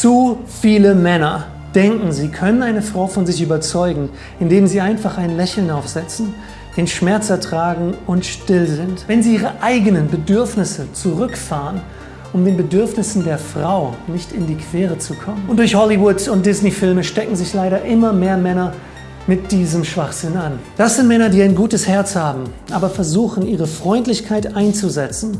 Zu viele Männer denken, sie können eine Frau von sich überzeugen, indem sie einfach ein Lächeln aufsetzen, den Schmerz ertragen und still sind. Wenn sie ihre eigenen Bedürfnisse zurückfahren, um den Bedürfnissen der Frau nicht in die Quere zu kommen. Und durch Hollywood und Disney-Filme stecken sich leider immer mehr Männer mit diesem Schwachsinn an. Das sind Männer, die ein gutes Herz haben, aber versuchen, ihre Freundlichkeit einzusetzen,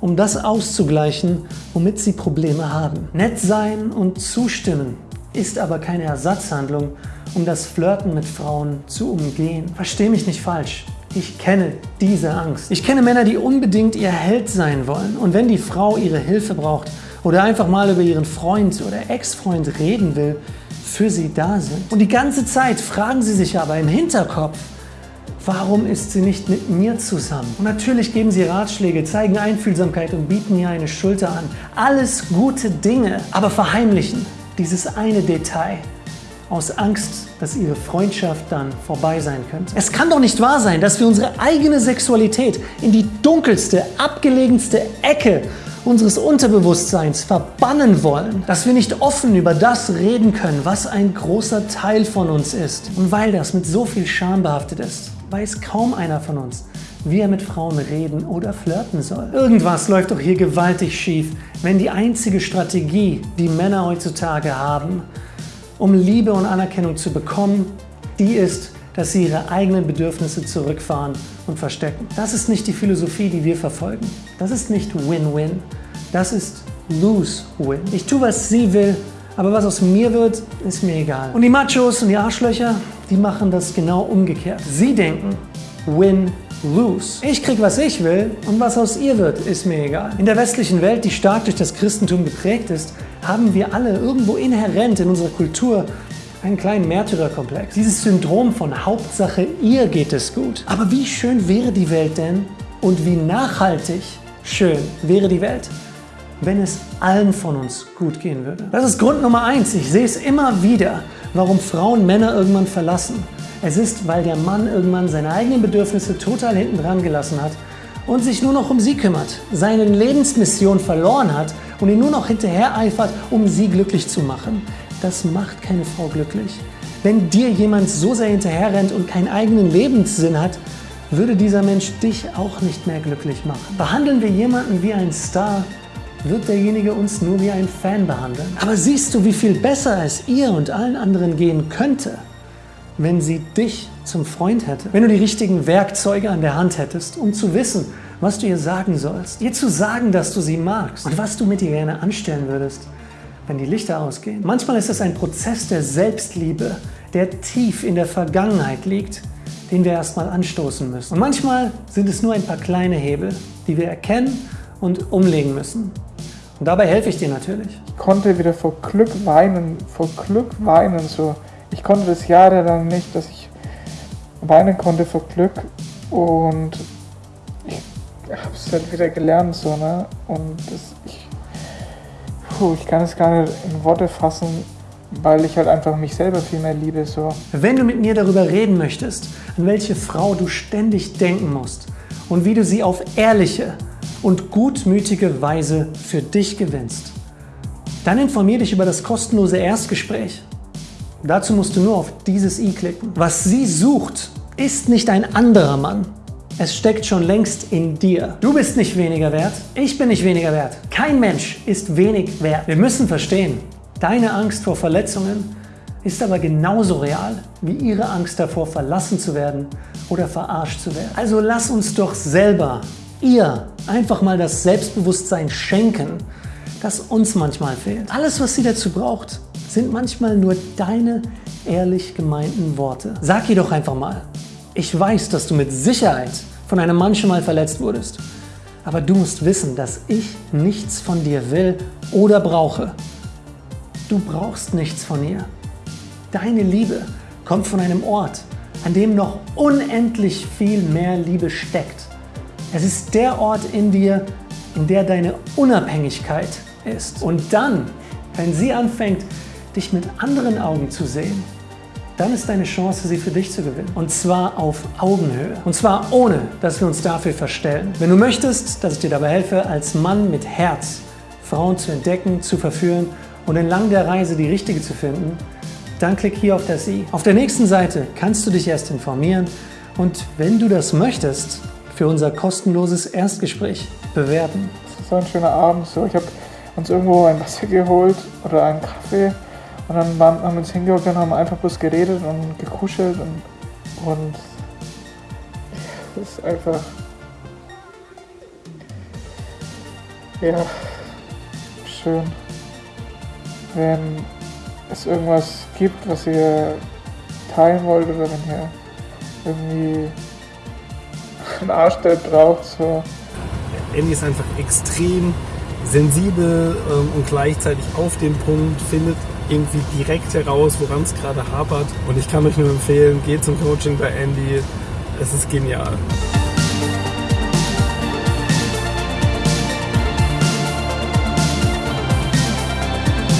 um das auszugleichen, womit sie Probleme haben. Nett sein und zustimmen ist aber keine Ersatzhandlung, um das Flirten mit Frauen zu umgehen. Versteh mich nicht falsch. Ich kenne diese Angst. Ich kenne Männer, die unbedingt ihr Held sein wollen. Und wenn die Frau ihre Hilfe braucht oder einfach mal über ihren Freund oder Ex-Freund reden will, für sie da sind. Und die ganze Zeit fragen sie sich aber im Hinterkopf, warum ist sie nicht mit mir zusammen? Und natürlich geben sie Ratschläge, zeigen Einfühlsamkeit und bieten ihr eine Schulter an. Alles gute Dinge, aber verheimlichen dieses eine Detail aus Angst, dass ihre Freundschaft dann vorbei sein könnte. Es kann doch nicht wahr sein, dass wir unsere eigene Sexualität in die dunkelste, abgelegenste Ecke unseres Unterbewusstseins verbannen wollen, dass wir nicht offen über das reden können, was ein großer Teil von uns ist. Und weil das mit so viel Scham behaftet ist, weiß kaum einer von uns, wie er mit Frauen reden oder flirten soll. Irgendwas läuft doch hier gewaltig schief, wenn die einzige Strategie, die Männer heutzutage haben, um Liebe und Anerkennung zu bekommen, die ist, dass sie ihre eigenen Bedürfnisse zurückfahren und verstecken. Das ist nicht die Philosophie, die wir verfolgen. Das ist nicht Win-Win. Das ist Lose-Win. Ich tue, was sie will, aber was aus mir wird, ist mir egal. Und die Machos und die Arschlöcher, die machen das genau umgekehrt. Sie denken Win-Win lose. Ich krieg, was ich will und was aus ihr wird, ist mir egal. In der westlichen Welt, die stark durch das Christentum geprägt ist, haben wir alle irgendwo inhärent in unserer Kultur einen kleinen Märtyrerkomplex. Dieses Syndrom von Hauptsache ihr geht es gut. Aber wie schön wäre die Welt denn und wie nachhaltig schön wäre die Welt, wenn es allen von uns gut gehen würde. Das ist Grund Nummer eins. Ich sehe es immer wieder, warum Frauen Männer irgendwann verlassen. Es ist, weil der Mann irgendwann seine eigenen Bedürfnisse total hinten dran gelassen hat und sich nur noch um sie kümmert, seine Lebensmission verloren hat und ihn nur noch hinterher eifert, um sie glücklich zu machen. Das macht keine Frau glücklich. Wenn dir jemand so sehr hinterher rennt und keinen eigenen Lebenssinn hat, würde dieser Mensch dich auch nicht mehr glücklich machen. Behandeln wir jemanden wie ein Star, wird derjenige uns nur wie ein Fan behandeln. Aber siehst du, wie viel besser es ihr und allen anderen gehen könnte, wenn sie dich zum Freund hätte. Wenn du die richtigen Werkzeuge an der Hand hättest, um zu wissen, was du ihr sagen sollst. Ihr zu sagen, dass du sie magst und was du mit ihr gerne anstellen würdest, wenn die Lichter ausgehen. Manchmal ist es ein Prozess der Selbstliebe, der tief in der Vergangenheit liegt, den wir erstmal anstoßen müssen. Und manchmal sind es nur ein paar kleine Hebel, die wir erkennen und umlegen müssen. Und dabei helfe ich dir natürlich. Ich konnte wieder vor Glück weinen, vor Glück weinen, so ich konnte das jahrelang nicht, dass ich weinen konnte vor Glück und ich habe es halt wieder gelernt so, ne? Und das, ich, puh, ich kann es gar nicht in Worte fassen, weil ich halt einfach mich selber viel mehr liebe so. Wenn du mit mir darüber reden möchtest, an welche Frau du ständig denken musst und wie du sie auf ehrliche und gutmütige Weise für dich gewinnst, dann informier dich über das kostenlose Erstgespräch Dazu musst du nur auf dieses i klicken. Was sie sucht, ist nicht ein anderer Mann. Es steckt schon längst in dir. Du bist nicht weniger wert, ich bin nicht weniger wert. Kein Mensch ist wenig wert. Wir müssen verstehen, deine Angst vor Verletzungen ist aber genauso real wie ihre Angst davor, verlassen zu werden oder verarscht zu werden. Also lass uns doch selber ihr einfach mal das Selbstbewusstsein schenken, das uns manchmal fehlt. Alles, was sie dazu braucht, sind manchmal nur deine ehrlich gemeinten Worte. Sag ihr doch einfach mal, ich weiß, dass du mit Sicherheit von einem Mann schon mal verletzt wurdest. Aber du musst wissen, dass ich nichts von dir will oder brauche. Du brauchst nichts von ihr. Deine Liebe kommt von einem Ort, an dem noch unendlich viel mehr Liebe steckt. Es ist der Ort in dir, in der deine Unabhängigkeit ist. Und dann, wenn sie anfängt, dich mit anderen Augen zu sehen, dann ist deine Chance, sie für dich zu gewinnen. Und zwar auf Augenhöhe. Und zwar ohne, dass wir uns dafür verstellen. Wenn du möchtest, dass ich dir dabei helfe, als Mann mit Herz Frauen zu entdecken, zu verführen und entlang der Reise die richtige zu finden, dann klick hier auf das i. Auf der nächsten Seite kannst du dich erst informieren und wenn du das möchtest, für unser kostenloses Erstgespräch bewerben. Das war ein schöner Abend. So, ich habe uns irgendwo ein Wasser geholt oder einen Kaffee und dann waren, haben wir uns hingehockt und haben einfach bloß geredet und gekuschelt und, und das ist einfach ja schön, wenn es irgendwas gibt, was ihr teilen wollt oder wenn ihr irgendwie einen Arsch, der braucht. So. Andy ist einfach extrem sensibel ähm, und gleichzeitig auf den Punkt, findet irgendwie direkt heraus, woran es gerade hapert. Und ich kann euch nur empfehlen, geht zum Coaching bei Andy. Es ist genial.